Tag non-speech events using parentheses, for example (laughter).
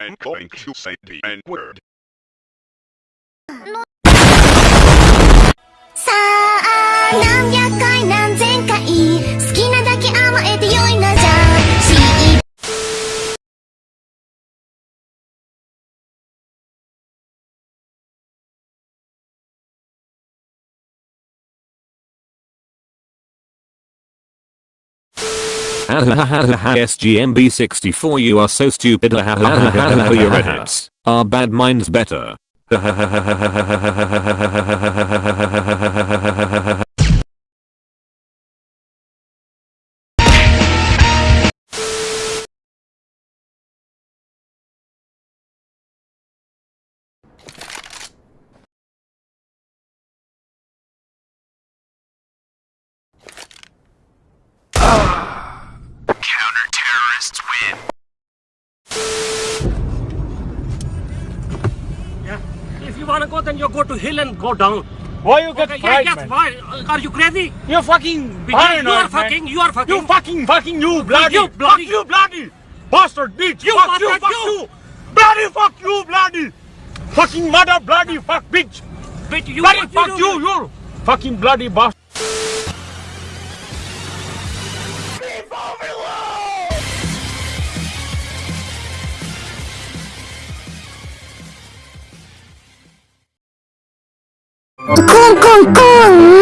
I'm going to say the N-word. さ SGMB64 (laughs) you are so stupid. (laughs) Your edits are bad minds better (laughs) Counter-terrorists win. Yeah. If you wanna go, then you go to hill and go down. Why you get Okay, yeah, yes, man? why? Are you crazy? You're fucking Because paranoid, you are man. fucking, you are fucking. You fucking fucking you bloody. You bloody- Fuck you bloody. Bastard bitch. You fuck you. Fuck you. you. Bloody fuck you bloody. Fucking mother bloody fuck bitch. Bitch, you bloody what fuck do? you. You fucking bloody bastard. go!